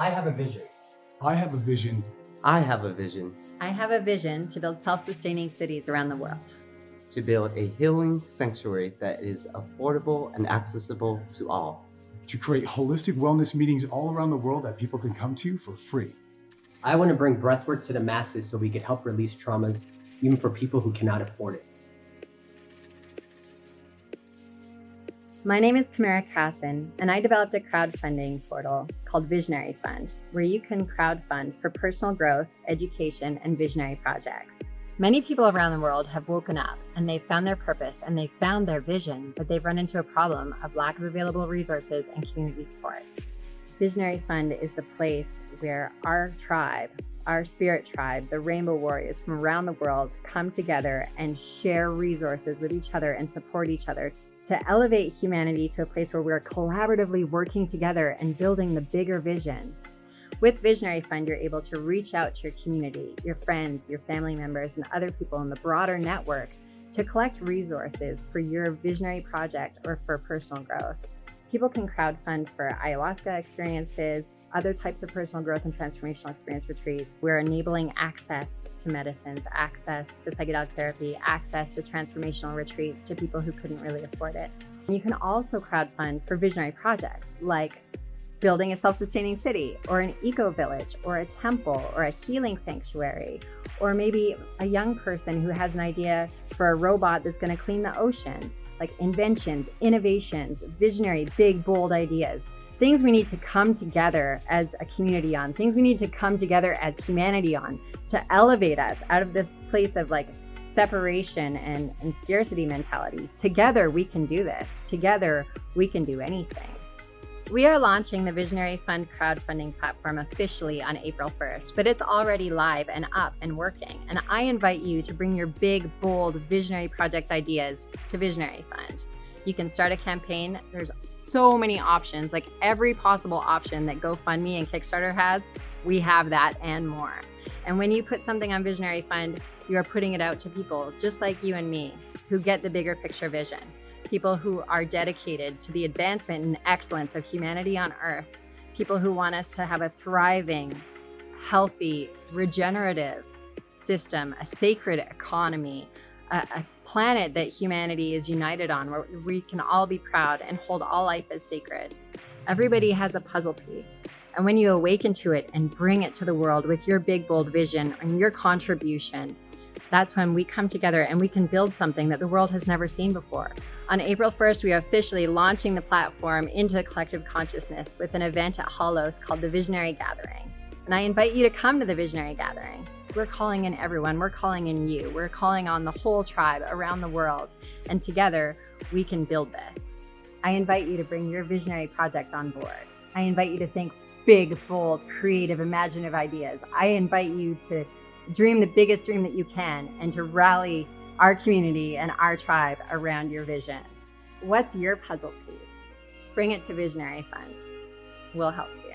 I have a vision. I have a vision. I have a vision I have a vision to build self sustaining cities around the world. to build a healing sanctuary that is affordable and accessible to all. To create holistic wellness meetings all around the world that people can come to for free. I want to bring breathwork to the masses so we can help release traumas, even for people who cannot afford it. My name is Tamara Casson, and I developed a crowdfunding portal called Visionary Fund, where you can crowdfund for personal growth, education, and visionary projects. Many people around the world have woken up and they've found their purpose and they've found their vision, but they've run into a problem of lack of available resources and community support. Visionary Fund is the place where our tribe, our spirit tribe, the Rainbow Warriors from around the world come together and share resources with each other and support each other to elevate humanity to a place where we're collaboratively working together and building the bigger vision. With Visionary Fund, you're able to reach out to your community, your friends, your family members, and other people in the broader network to collect resources for your visionary project or for personal growth. People can crowdfund for ayahuasca experiences, other types of personal growth and transformational experience retreats. We're enabling access to medicines, access to psychedelic therapy, access to transformational retreats to people who couldn't really afford it. And you can also crowdfund for visionary projects like building a self-sustaining city or an eco-village or a temple or a healing sanctuary or maybe a young person who has an idea for a robot that's going to clean the ocean like inventions innovations visionary big bold ideas things we need to come together as a community on things we need to come together as humanity on to elevate us out of this place of like separation and, and scarcity mentality together we can do this together we can do anything we are launching the Visionary Fund crowdfunding platform officially on April 1st, but it's already live and up and working. And I invite you to bring your big, bold, visionary project ideas to Visionary Fund. You can start a campaign. There's so many options, like every possible option that GoFundMe and Kickstarter has, we have that and more. And when you put something on Visionary Fund, you are putting it out to people just like you and me who get the bigger picture vision. People who are dedicated to the advancement and excellence of humanity on Earth, people who want us to have a thriving, healthy, regenerative system, a sacred economy, a, a planet that humanity is united on, where we can all be proud and hold all life as sacred. Everybody has a puzzle piece. And when you awaken to it and bring it to the world with your big, bold vision and your contribution, that's when we come together and we can build something that the world has never seen before. On April 1st, we are officially launching the platform into the collective consciousness with an event at Hallows called the Visionary Gathering. And I invite you to come to the Visionary Gathering. We're calling in everyone, we're calling in you, we're calling on the whole tribe around the world, and together we can build this. I invite you to bring your visionary project on board. I invite you to think big, bold, creative, imaginative ideas. I invite you to dream the biggest dream that you can and to rally our community and our tribe around your vision. What's your puzzle piece? Bring it to Visionary Fund. We'll help you.